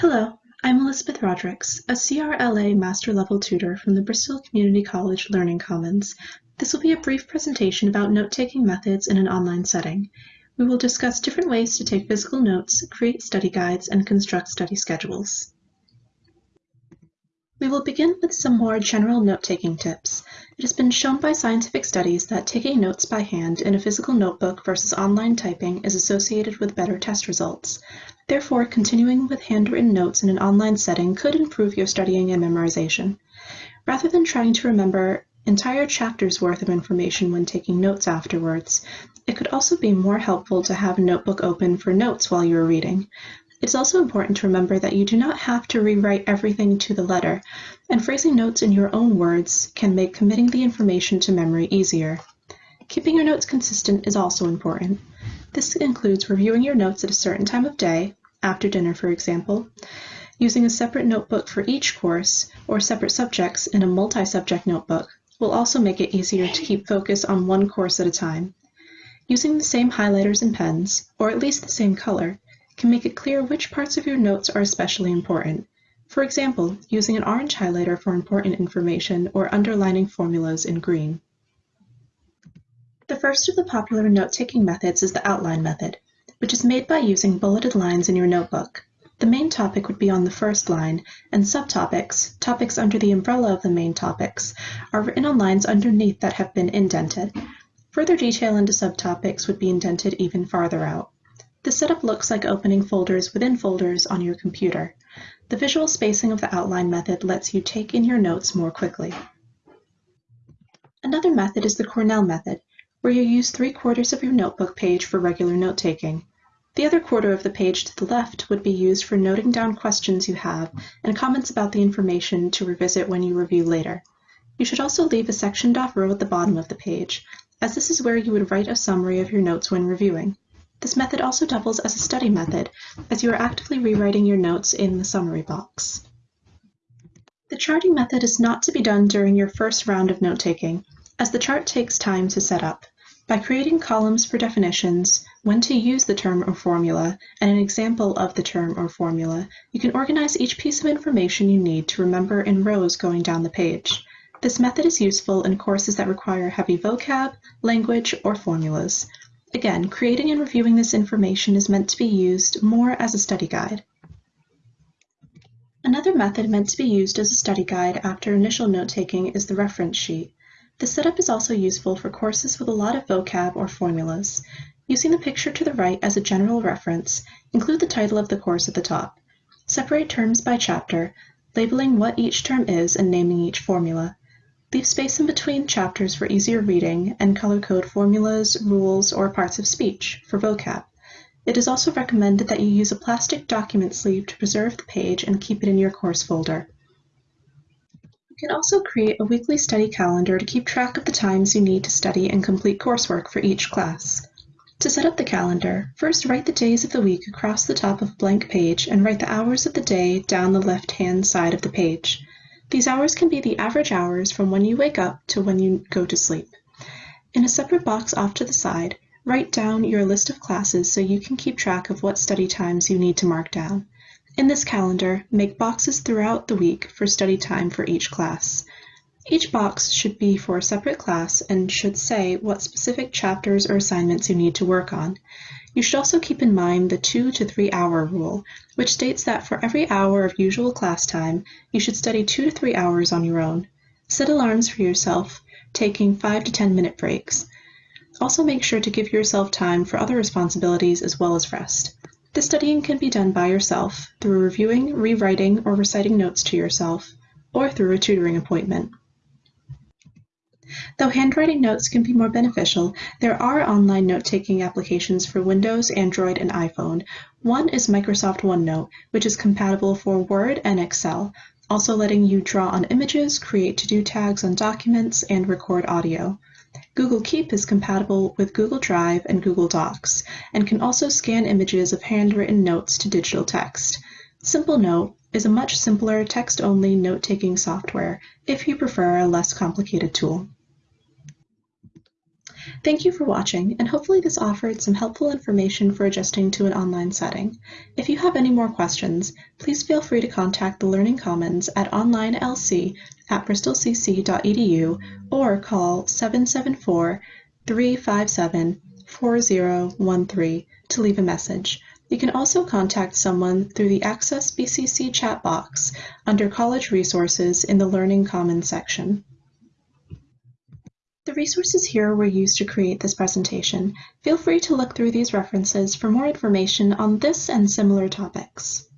Hello, I'm Elizabeth Rodericks, a CRLA Master Level Tutor from the Bristol Community College Learning Commons. This will be a brief presentation about note-taking methods in an online setting. We will discuss different ways to take physical notes, create study guides, and construct study schedules. We will begin with some more general note-taking tips. It has been shown by scientific studies that taking notes by hand in a physical notebook versus online typing is associated with better test results. Therefore, continuing with handwritten notes in an online setting could improve your studying and memorization. Rather than trying to remember entire chapters worth of information when taking notes afterwards, it could also be more helpful to have a notebook open for notes while you are reading. It's also important to remember that you do not have to rewrite everything to the letter, and phrasing notes in your own words can make committing the information to memory easier. Keeping your notes consistent is also important. This includes reviewing your notes at a certain time of day, after dinner for example, using a separate notebook for each course, or separate subjects in a multi-subject notebook will also make it easier to keep focus on one course at a time. Using the same highlighters and pens, or at least the same color, can make it clear which parts of your notes are especially important. For example, using an orange highlighter for important information or underlining formulas in green. The first of the popular note-taking methods is the outline method, which is made by using bulleted lines in your notebook. The main topic would be on the first line, and subtopics, topics under the umbrella of the main topics, are written on lines underneath that have been indented. Further detail into subtopics would be indented even farther out. The setup looks like opening folders within folders on your computer. The visual spacing of the outline method lets you take in your notes more quickly. Another method is the Cornell method, where you use three quarters of your notebook page for regular note-taking. The other quarter of the page to the left would be used for noting down questions you have and comments about the information to revisit when you review later. You should also leave a sectioned off row at the bottom of the page, as this is where you would write a summary of your notes when reviewing. This method also doubles as a study method, as you are actively rewriting your notes in the summary box. The charting method is not to be done during your first round of note-taking, as the chart takes time to set up. By creating columns for definitions, when to use the term or formula, and an example of the term or formula, you can organize each piece of information you need to remember in rows going down the page. This method is useful in courses that require heavy vocab, language, or formulas. Again, creating and reviewing this information is meant to be used more as a study guide. Another method meant to be used as a study guide after initial note-taking is the reference sheet. The setup is also useful for courses with a lot of vocab or formulas. Using the picture to the right as a general reference, include the title of the course at the top. Separate terms by chapter, labeling what each term is and naming each formula. Leave space in between chapters for easier reading, and color code formulas, rules, or parts of speech for vocab. It is also recommended that you use a plastic document sleeve to preserve the page and keep it in your course folder. You can also create a weekly study calendar to keep track of the times you need to study and complete coursework for each class. To set up the calendar, first write the days of the week across the top of a blank page and write the hours of the day down the left-hand side of the page. These hours can be the average hours from when you wake up to when you go to sleep. In a separate box off to the side, write down your list of classes so you can keep track of what study times you need to mark down. In this calendar, make boxes throughout the week for study time for each class. Each box should be for a separate class and should say what specific chapters or assignments you need to work on. You should also keep in mind the two to three hour rule, which states that for every hour of usual class time, you should study two to three hours on your own. Set alarms for yourself, taking five to 10 minute breaks. Also make sure to give yourself time for other responsibilities as well as rest. The studying can be done by yourself through reviewing, rewriting, or reciting notes to yourself, or through a tutoring appointment. Though handwriting notes can be more beneficial, there are online note-taking applications for Windows, Android, and iPhone. One is Microsoft OneNote, which is compatible for Word and Excel, also letting you draw on images, create to-do tags on documents, and record audio. Google Keep is compatible with Google Drive and Google Docs, and can also scan images of handwritten notes to digital text. Simple Note is a much simpler text-only note-taking software if you prefer a less complicated tool. Thank you for watching, and hopefully this offered some helpful information for adjusting to an online setting. If you have any more questions, please feel free to contact the Learning Commons at onlinelc at bristolcc.edu or call 774 357 4013 to leave a message. You can also contact someone through the Access BCC chat box under College Resources in the Learning Commons section. Resources here were used to create this presentation. Feel free to look through these references for more information on this and similar topics.